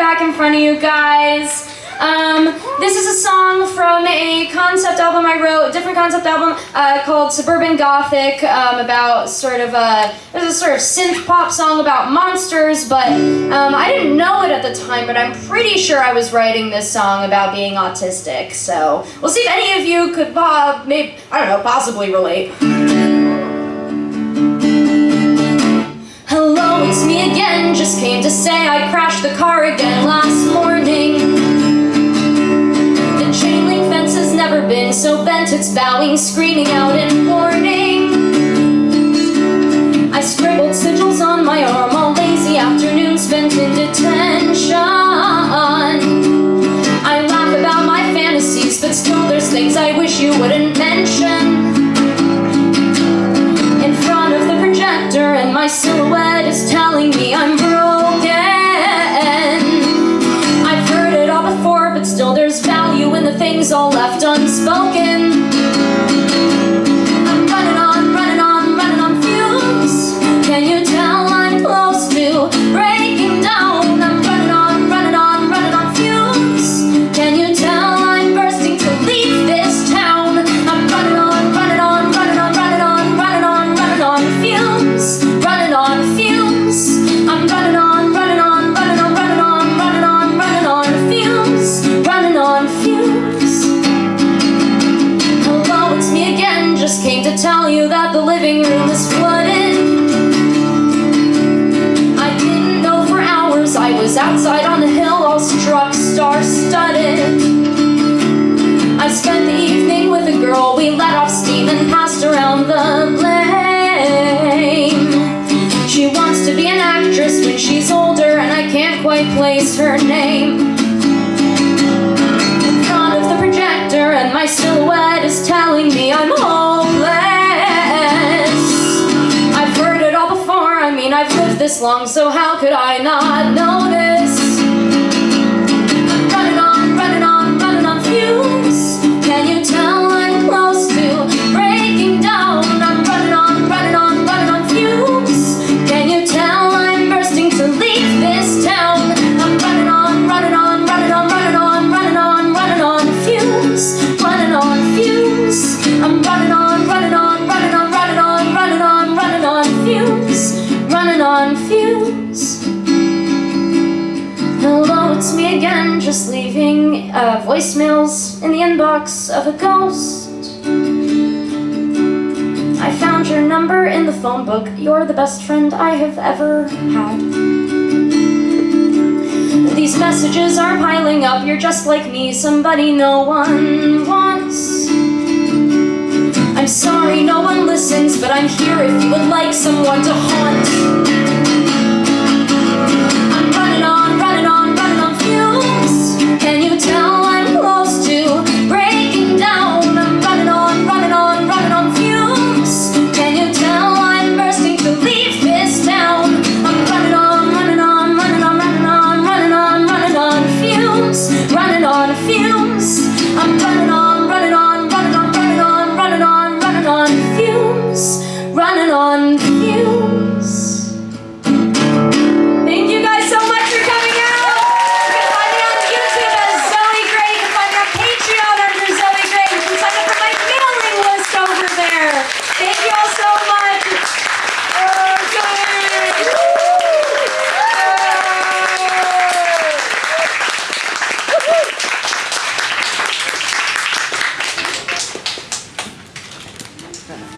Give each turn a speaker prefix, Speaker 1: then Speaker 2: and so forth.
Speaker 1: back in front of you guys. Um, this is a song from a concept album I wrote, a different concept album uh, called Suburban Gothic, um, about sort of a, there's a sort of synth pop song about monsters, but um, I didn't know it at the time, but I'm pretty sure I was writing this song about being autistic. So we'll see if any of you could, uh, maybe, I don't know, possibly relate. Again, just came to say I crashed the car again last morning The chain link fence has never been so bent it's bowing, screaming out in warning. I scribbled sigils on my arm, all lazy afternoon spent in detention. I laugh about my fantasies, but still there's things I wish you wouldn't mention. And my silhouette is telling me I'm broken. Living room is flooded. I didn't know for hours, I was outside on the hill all struck star-studded I spent the evening with a girl, we let off steam and passed around the blame. She wants to be an actress when she's older and I can't quite place her name this long so how could I not notice Running on fumes Hello, it's me again, just leaving uh, voicemails in the inbox of a ghost. I found your number in the phone book. You're the best friend I have ever had. These messages are piling up. You're just like me, somebody no one wants here if you would like someone to haunt